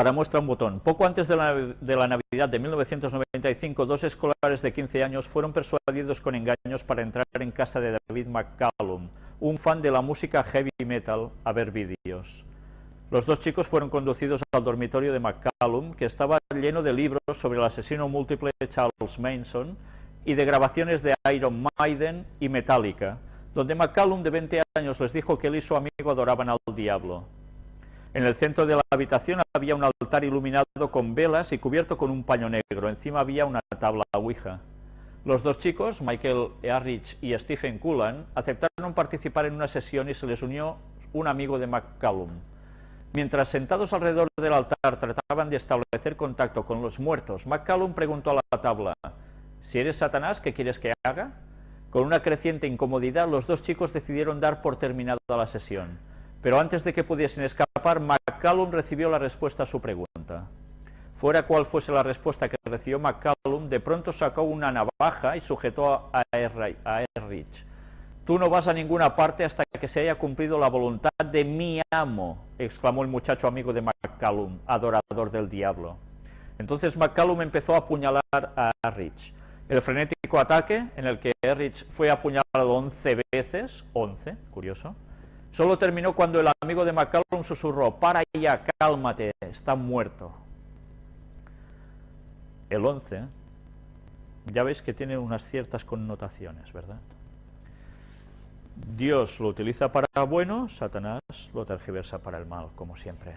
Para muestra un botón. Poco antes de la, de Navidad de 1995, dos escolares de 15 años fueron persuadidos con engaños para entrar en casa de David McCallum, un fan de la música heavy metal, a ver vídeos. Los dos chicos fueron conducidos al dormitorio de McCallum, que estaba lleno de libros sobre el asesino múltiple Charles Manson y de grabaciones de Iron Maiden y Metallica, donde McCallum de 20 años les dijo que él y su amigo adoraban al diablo. En el centro de la habitación había un altar iluminado con velas y cubierto con un paño negro. Encima había una tabla ouija. Los dos chicos, Michael Earrich y Stephen Cullen, aceptaron participar en una sesión y se les unió un amigo de McCallum. Mientras sentados alrededor del altar trataban de establecer contacto con los muertos, McCallum preguntó a la tabla, «¿Si eres Satanás, qué quieres que haga?» Con una creciente incomodidad, los dos chicos decidieron dar por terminada la sesión. Pero antes de que pudiesen escapar, McCallum recibió la respuesta a su pregunta. Fuera cual fuese la respuesta que recibió McCallum, de pronto sacó una navaja y sujetó a Errich. Tú no vas a ninguna parte hasta que se haya cumplido la voluntad de mi amo, exclamó el muchacho amigo de McCallum, adorador del diablo. Entonces McCallum empezó a apuñalar a Errich. El frenético ataque, en el que Errich fue apuñalado 11 veces, 11, curioso, Solo terminó cuando el amigo de McCallum susurró, para ya, cálmate, está muerto. El 11, ya veis que tiene unas ciertas connotaciones, ¿verdad? Dios lo utiliza para bueno, Satanás lo tergiversa para el mal, como siempre.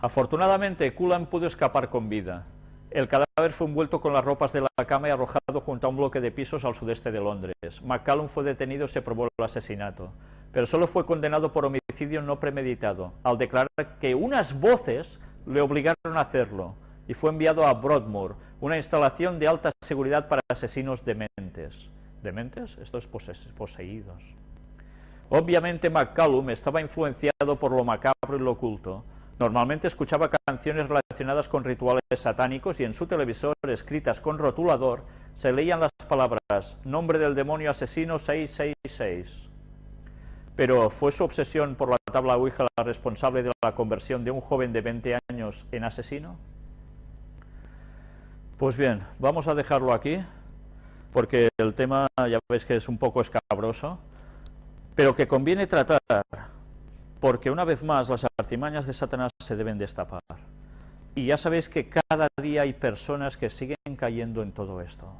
Afortunadamente, Cullen pudo escapar con vida. El cadáver fue envuelto con las ropas de la cama y arrojado junto a un bloque de pisos al sudeste de Londres. McCallum fue detenido y se probó el asesinato, pero solo fue condenado por homicidio no premeditado, al declarar que unas voces le obligaron a hacerlo, y fue enviado a Broadmoor, una instalación de alta seguridad para asesinos dementes. ¿Dementes? Estos poseídos. Obviamente McCallum estaba influenciado por lo macabro y lo oculto, Normalmente escuchaba canciones relacionadas con rituales satánicos y en su televisor, escritas con rotulador, se leían las palabras «Nombre del demonio asesino 666». Pero ¿fue su obsesión por la tabla Ouija la responsable de la conversión de un joven de 20 años en asesino? Pues bien, vamos a dejarlo aquí, porque el tema ya veis que es un poco escabroso, pero que conviene tratar porque una vez más las artimañas de Satanás se deben destapar. Y ya sabéis que cada día hay personas que siguen cayendo en todo esto.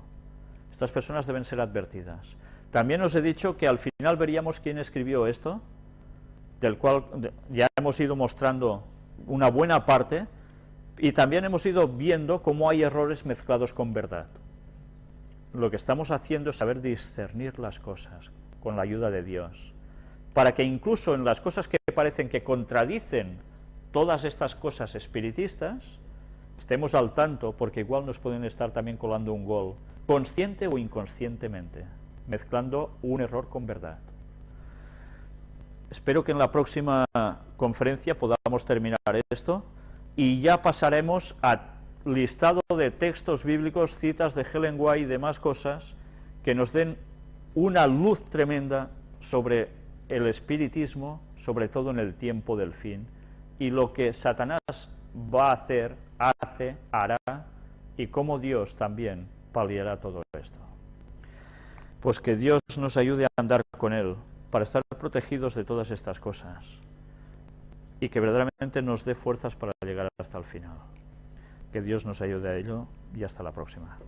Estas personas deben ser advertidas. También os he dicho que al final veríamos quién escribió esto, del cual ya hemos ido mostrando una buena parte, y también hemos ido viendo cómo hay errores mezclados con verdad. Lo que estamos haciendo es saber discernir las cosas con la ayuda de Dios para que incluso en las cosas que parecen que contradicen todas estas cosas espiritistas, estemos al tanto, porque igual nos pueden estar también colando un gol, consciente o inconscientemente, mezclando un error con verdad. Espero que en la próxima conferencia podamos terminar esto y ya pasaremos a listado de textos bíblicos, citas de Helen White y demás cosas que nos den una luz tremenda sobre el espiritismo, sobre todo en el tiempo del fin, y lo que Satanás va a hacer, hace, hará, y cómo Dios también paliará todo esto. Pues que Dios nos ayude a andar con Él, para estar protegidos de todas estas cosas, y que verdaderamente nos dé fuerzas para llegar hasta el final. Que Dios nos ayude a ello, y hasta la próxima.